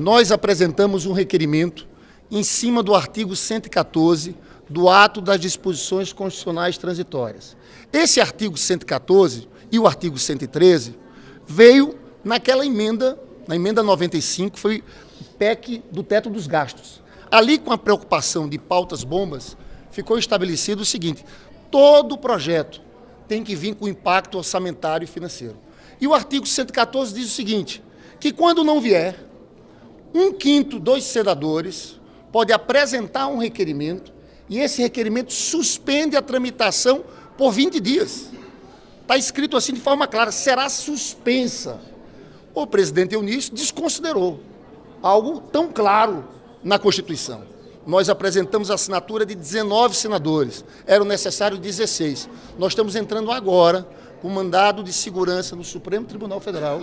Nós apresentamos um requerimento em cima do artigo 114 do ato das disposições constitucionais transitórias. Esse artigo 114 e o artigo 113 veio naquela emenda, na emenda 95, foi o PEC do teto dos gastos. Ali, com a preocupação de pautas bombas, ficou estabelecido o seguinte, todo projeto tem que vir com impacto orçamentário e financeiro. E o artigo 114 diz o seguinte, que quando não vier um quinto dos senadores pode apresentar um requerimento e esse requerimento suspende a tramitação por 20 dias. Está escrito assim de forma clara, será suspensa. O presidente Eunício desconsiderou algo tão claro na Constituição. Nós apresentamos a assinatura de 19 senadores, eram necessários 16. Nós estamos entrando agora com mandado de segurança no Supremo Tribunal Federal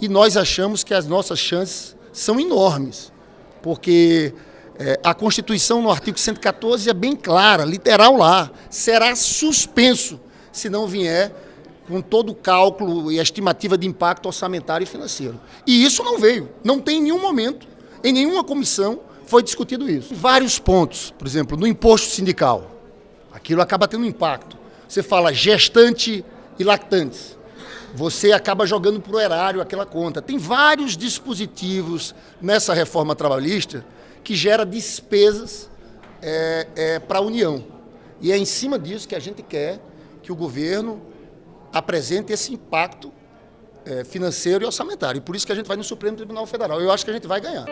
e nós achamos que as nossas chances são enormes, porque é, a Constituição, no artigo 114, é bem clara, literal lá, será suspenso se não vier com todo o cálculo e a estimativa de impacto orçamentário e financeiro. E isso não veio, não tem em nenhum momento, em nenhuma comissão foi discutido isso. Vários pontos, por exemplo, no imposto sindical, aquilo acaba tendo impacto. Você fala gestante e lactantes você acaba jogando para o erário aquela conta. Tem vários dispositivos nessa reforma trabalhista que gera despesas é, é, para a União. E é em cima disso que a gente quer que o governo apresente esse impacto é, financeiro e orçamentário. E por isso que a gente vai no Supremo Tribunal Federal. Eu acho que a gente vai ganhar.